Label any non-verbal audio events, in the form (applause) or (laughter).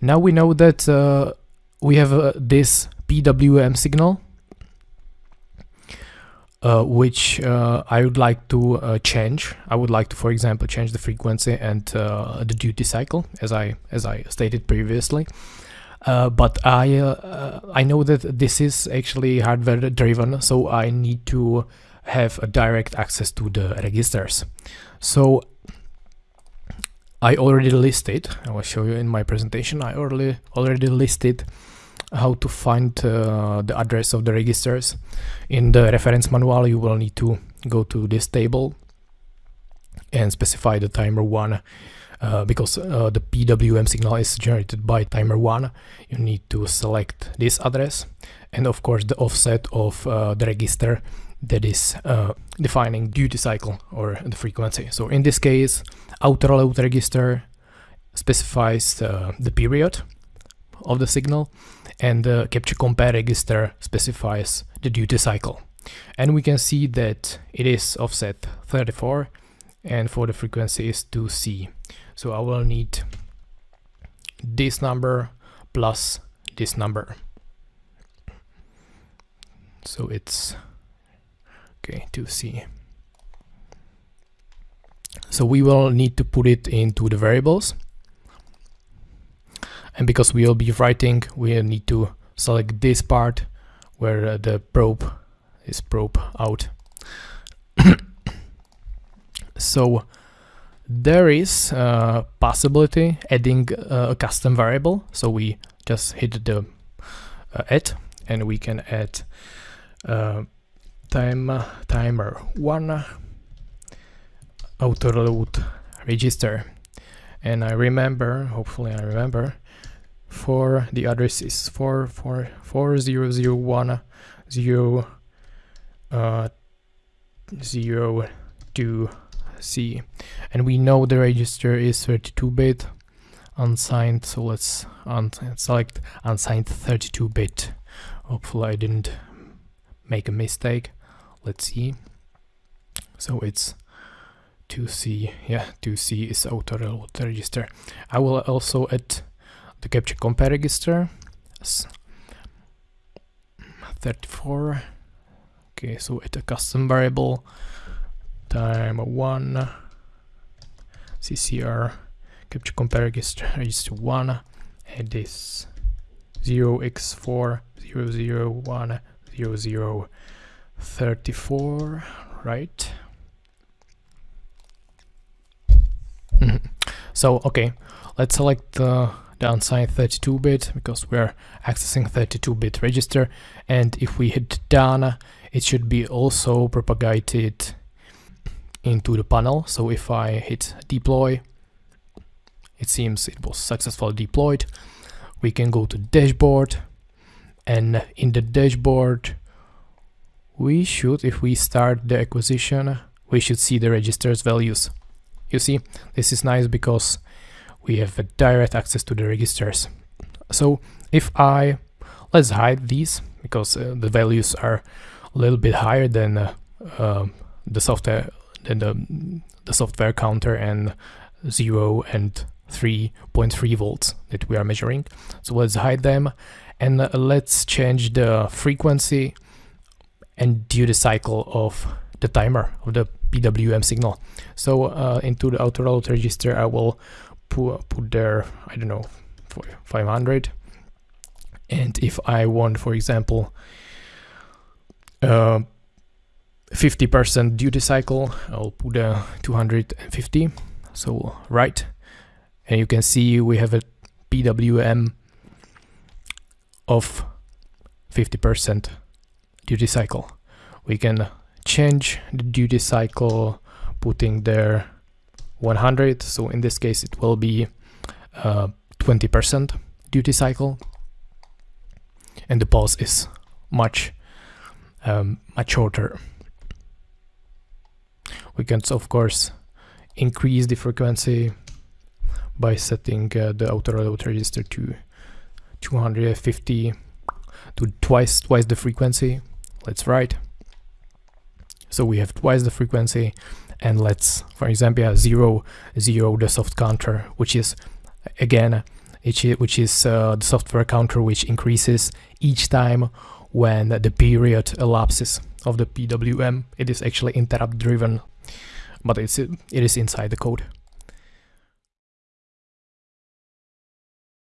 Now we know that uh, we have uh, this PWM signal uh, which uh, I would like to uh, change. I would like to, for example, change the frequency and uh, the duty cycle, as I as I stated previously. But I I know that this is actually hardware driven, so I need to have a direct access to the registers. So I already listed. I will show you in my presentation. I already already listed how to find uh, the address of the registers. In the reference manual, you will need to go to this table and specify the timer 1 uh, because uh, the PWM signal is generated by timer 1 you need to select this address and of course the offset of uh, the register that is uh, defining duty cycle or the frequency so in this case auto load register specifies uh, the period of the signal and the capture compare register specifies the duty cycle. And we can see that it is offset 34 and for the frequency is 2C. So I will need this number plus this number. So it's okay 2C. So we will need to put it into the variables. And because we will be writing we need to select this part where uh, the probe is probe out. (coughs) So there is a possibility adding uh, a custom variable. So we just hit the uh, add and we can add uh, time timer. One auto load register. And I remember hopefully I remember for the address is 44001 0 uh, 0 2 C. And we know the register is 32 bit unsigned so let's un select unsigned 32 bit. Hopefully I didn't make a mistake let's see. So it's 2C yeah 2C is auto register. I will also add the capture compare register. 34 okay so it's a custom variable time 1 ccr capture compare register register 1 and this 0x4 001 00 34 right? Mm-hmm. so okay let's select the unsigned 32-bit because we're accessing 32-bit register. And if we hit done it should be also propagated into the panel. So if I hit deploy it seems it was successfully deployed. We can go to dashboard. And in the dashboard we should if we start the acquisition we should see the registers values you see this is nice because we have a direct access to the registers. So if I, let's hide these because uh, the values are a little bit higher than uh, uh, the software than the, the software counter and 0 and 3.3 volts that we are measuring. So let's hide them and uh, let's change the frequency and duty cycle of the timer of the PWM signal. So uh, into the auto load register I will put, put there, I don't know, 500. And if I want, for example, 50% uh, duty cycle, I'll put a 250. So right, and you can see we have a PWM of 50% duty cycle. We can change the duty cycle, putting there 100 so in this case it will be 20% uh, duty cycle. And the pulse is much um, much shorter. We can of course increase the frequency by setting uh, the auto load register to 250 to twice twice the frequency. Let's write so we have twice the frequency and let's, for example, zero, zero the soft counter, which is, again, which is uh, the software counter which increases each time when the period elapses of the PWM. It is actually interrupt driven, but it's it is inside the code.